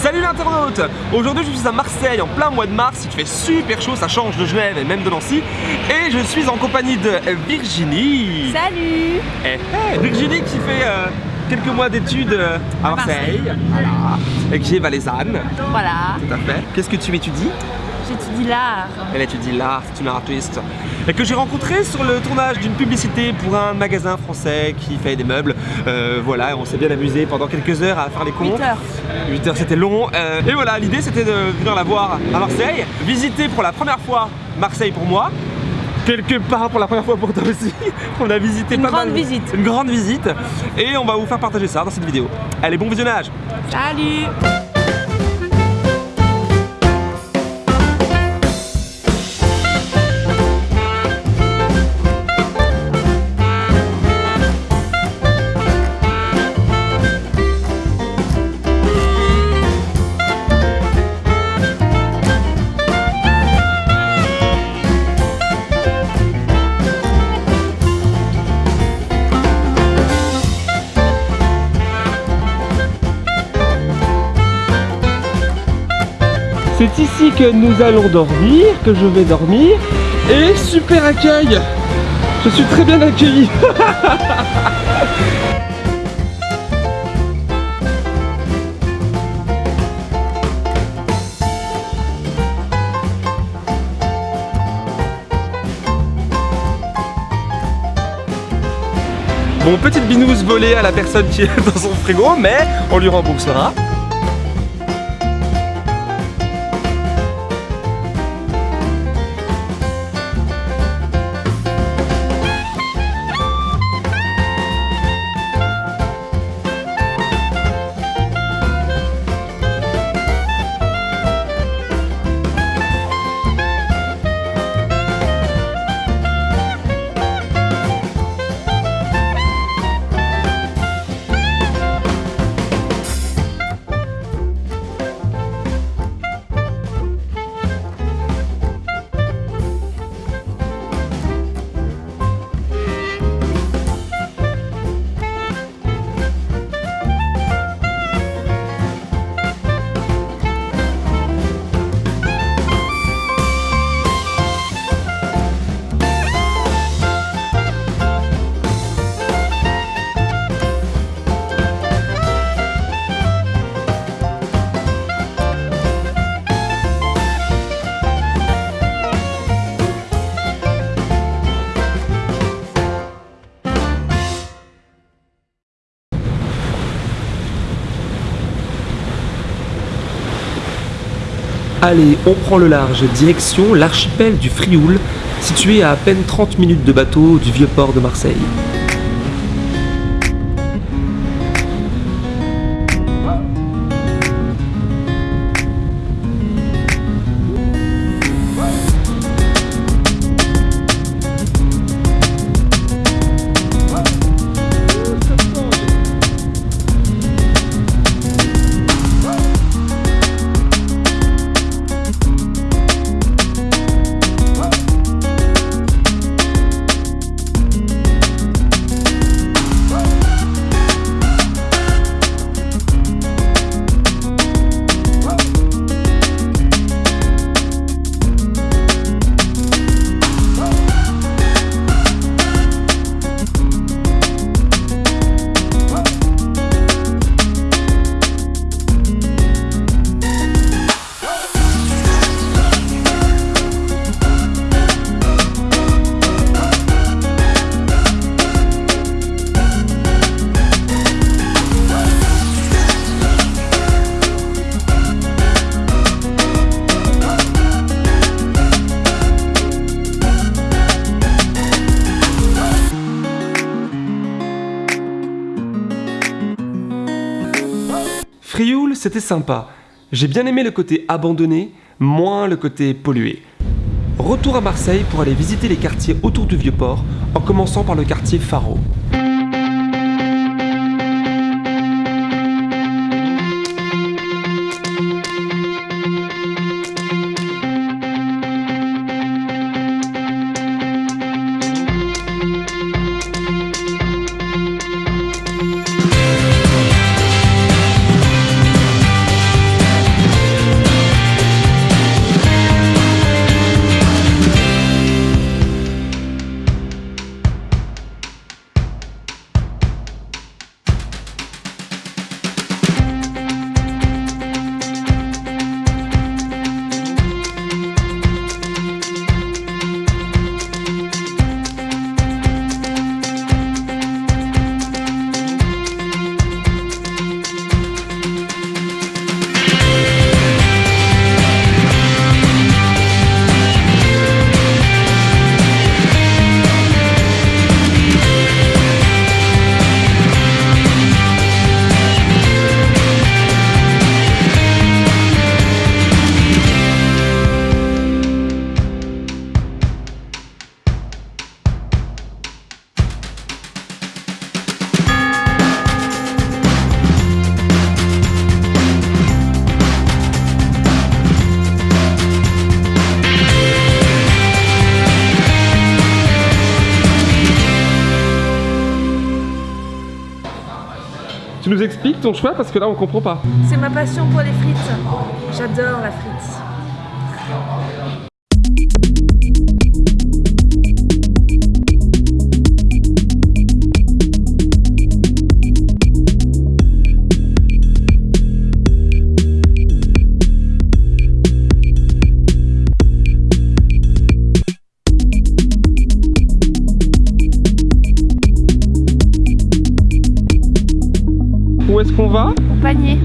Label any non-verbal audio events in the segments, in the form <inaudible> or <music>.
Salut l'internaute. Aujourd'hui je suis à Marseille en plein mois de mars, il fait super chaud, ça change de Genève et même de Nancy. Et je suis en compagnie de Virginie. Salut. Eh, eh, Virginie qui fait euh, quelques mois d'études euh, à Marseille, voilà, et qui est valaisanne, Voilà, tout à fait. Qu'est-ce que tu étudies? J'étudie l'art. Elle étudie l'art, c'est une artiste. Et que j'ai rencontré sur le tournage d'une publicité pour un magasin français qui fait des meubles. Euh, voilà, on s'est bien amusé pendant quelques heures à faire les cons. 8 heures. 8 heures c'était long. Euh, et voilà, l'idée c'était de venir la voir à Marseille, visiter pour la première fois Marseille pour moi. Quelque part pour la première fois pour toi aussi. <laughs> On a visité Une pas grande mal- visite. Une grande visite. Et on va vous faire partager ça dans cette vidéo. Allez, bon visionnage Salut C'est ici que nous allons dormir, que je vais dormir. Et super accueil Je suis très bien accueilli <laughs> Bon, petite binouse volée à la personne qui est dans son frigo, mais on lui remboursera. Allez, on prend le large, direction l'archipel du Frioul, situé à à peine 30 minutes de bateau du vieux port de Marseille. C'était sympa. J'ai bien aimé le côté abandonné, moins le côté pollué. Retour à Marseille pour aller visiter les quartiers autour du Vieux-Port, en commençant par le quartier Faro. Nous expliques ton choix parce que là on comprend pas. C'est ma passion pour les frites. J'adore la frite. Où est-ce qu'on va? Au panier.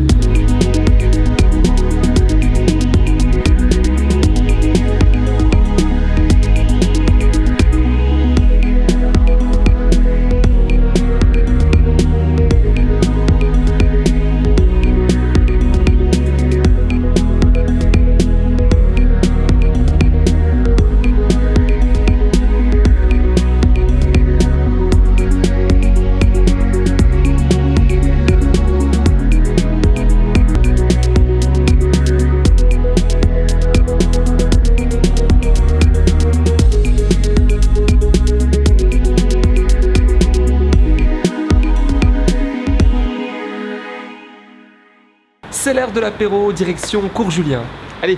C'est l'heure de l'apéro, direction Cours Julien. Allez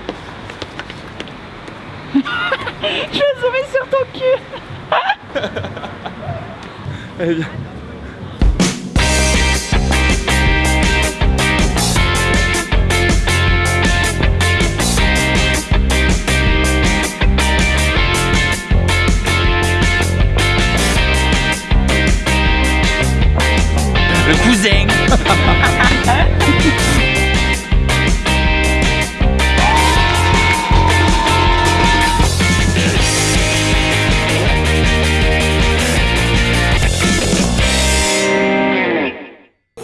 <laughs> Je vais sauver sur ton cul. <laughs> <laughs> Allez viens.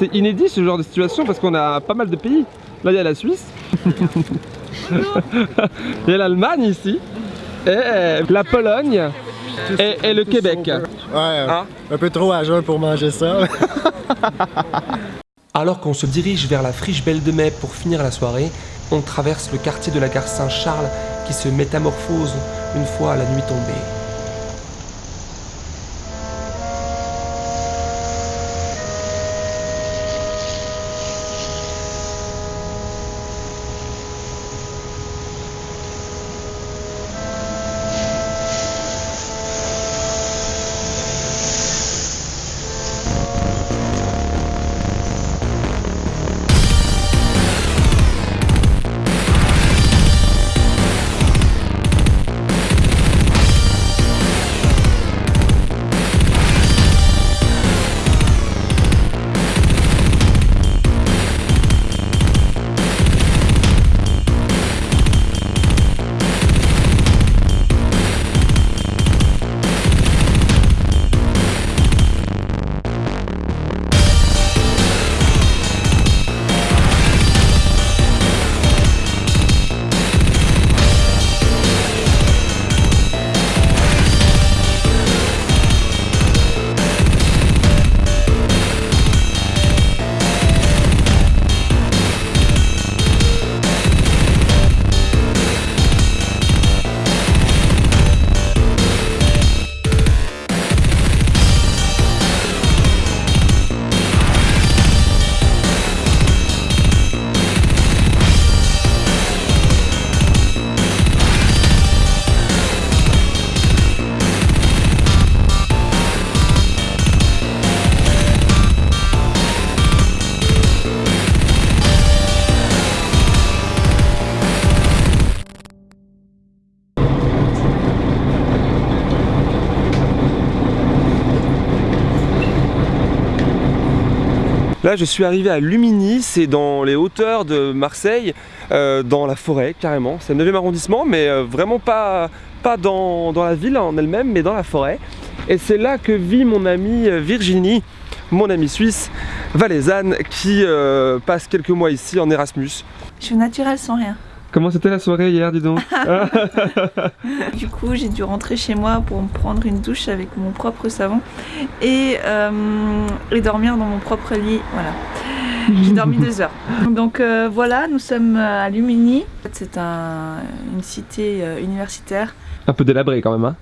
C'est inédit ce genre de situation parce qu'on a pas mal de pays. Là il y a la Suisse. <laughs> il y a l'Allemagne ici. Et la Pologne. Et, et le Québec. Ouais, Hein? un peu trop à jeun pour manger ça. <laughs> Alors qu'on se dirige vers la friche Belle de Mai pour finir la soirée, on traverse le quartier de la gare Saint-Charles qui se métamorphose une fois la nuit tombée. Je suis arrivé à Lumini, c'est dans les hauteurs de Marseille, euh, dans la forêt carrément. C'est le 9e arrondissement, mais euh, vraiment pas, pas dans, la ville en elle-même, mais dans la forêt. Et c'est là que vit mon amie euh, Virginie, mon amie suisse, valaisanne, qui passe quelques mois ici en Erasmus. Je suis naturelle sans rien. Comment c'était la soirée hier, dis donc <laughs> Du coup, j'ai dû rentrer chez moi pour me prendre une douche avec mon propre savon et, euh, et dormir dans mon propre lit. Voilà. J'ai dormi deux heures. Donc euh, voilà, nous sommes à Lumini. C'est un- une cité euh, universitaire. Un peu délabré quand même, hein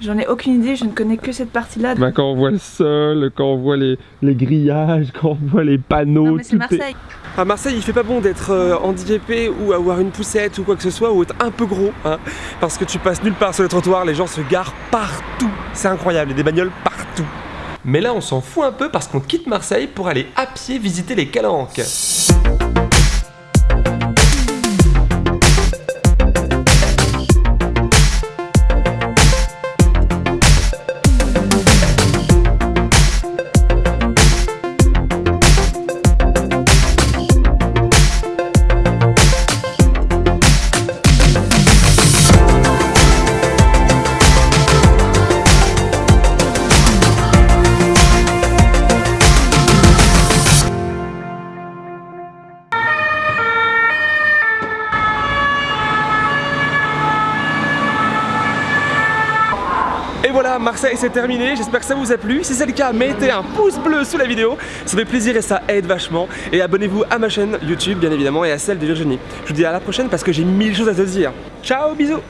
J'en ai aucune idée, je ne connais que cette partie-là. Bah, quand on voit le sol, quand on voit les, les grillages, <laughs> quand on voit les panneaux, non mais c'est est- Marseille. À Marseille, il fait pas bon d'être euh, handicapé ou avoir une poussette ou quoi que ce soit, ou être un peu gros, hein, parce que tu passes nulle part sur les trottoirs, les gens se garent partout. C'est incroyable, il y a des bagnoles partout. Mais là, on s'en fout un peu parce qu'on quitte Marseille pour aller à pied visiter les calanques. Et voilà, Marseille c'est terminé, j'espère que ça vous a plu. Si c'est le cas, mettez un pouce bleu sous la vidéo, ça fait plaisir et ça aide vachement. Et abonnez-vous à ma chaîne YouTube bien évidemment et à celle de Virginie. Je vous dis à la prochaine parce que j'ai mille choses à te dire. Ciao, bisous